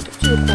feed to.